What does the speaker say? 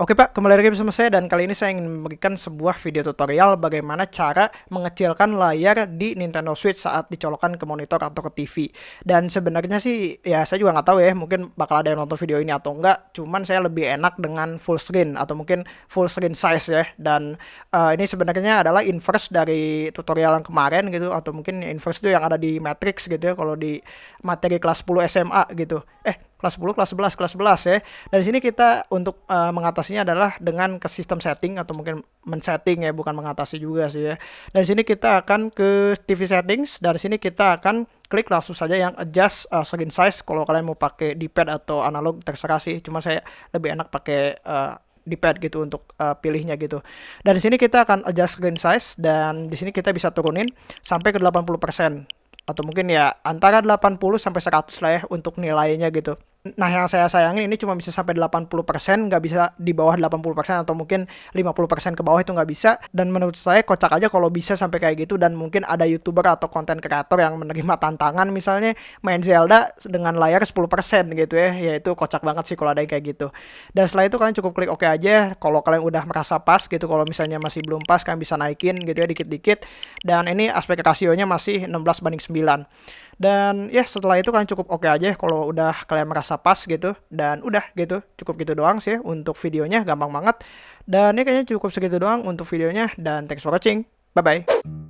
Oke Pak, kembali lagi bersama saya dan kali ini saya ingin memberikan sebuah video tutorial bagaimana cara mengecilkan layar di Nintendo Switch saat dicolokkan ke monitor atau ke TV. Dan sebenarnya sih ya saya juga nggak tahu ya, mungkin bakal ada yang nonton video ini atau enggak. Cuman saya lebih enak dengan full screen atau mungkin full screen size ya. Dan uh, ini sebenarnya adalah inverse dari tutorial yang kemarin gitu atau mungkin inverse itu yang ada di Matrix gitu ya kalau di materi kelas 10 SMA gitu. Eh kelas 10, kelas 11, kelas 11 ya. Dari sini kita untuk uh, mengatasinya adalah dengan ke sistem setting atau mungkin men-setting ya, bukan mengatasi juga sih ya. Dari sini kita akan ke TV settings, dari sini kita akan klik langsung saja yang adjust uh, screen size kalau kalian mau pakai D-pad atau analog terserah sih. Cuma saya lebih enak pakai uh, D-pad gitu untuk uh, pilihnya gitu. Dan di sini kita akan adjust screen size dan di sini kita bisa turunin sampai ke 80% atau mungkin ya antara 80 sampai 100 lah ya untuk nilainya gitu. Nah, yang saya sayangin ini cuma bisa sampai 80%, nggak bisa di bawah 80% atau mungkin 50% ke bawah itu nggak bisa. Dan menurut saya kocak aja kalau bisa sampai kayak gitu dan mungkin ada YouTuber atau konten kreator yang menerima tantangan misalnya main Zelda dengan layar 10% gitu ya. Ya itu kocak banget sih kalau ada yang kayak gitu. Dan setelah itu kalian cukup klik oke OK aja. Kalau kalian udah merasa pas gitu, kalau misalnya masih belum pas kalian bisa naikin gitu ya dikit-dikit. Dan ini aspek rasionya masih 16 banding 9. Dan ya setelah itu kalian cukup oke okay aja kalau udah kalian merasa pas gitu. Dan udah gitu, cukup gitu doang sih untuk videonya, gampang banget. Dan ya kayaknya cukup segitu doang untuk videonya. Dan thanks for watching, bye-bye.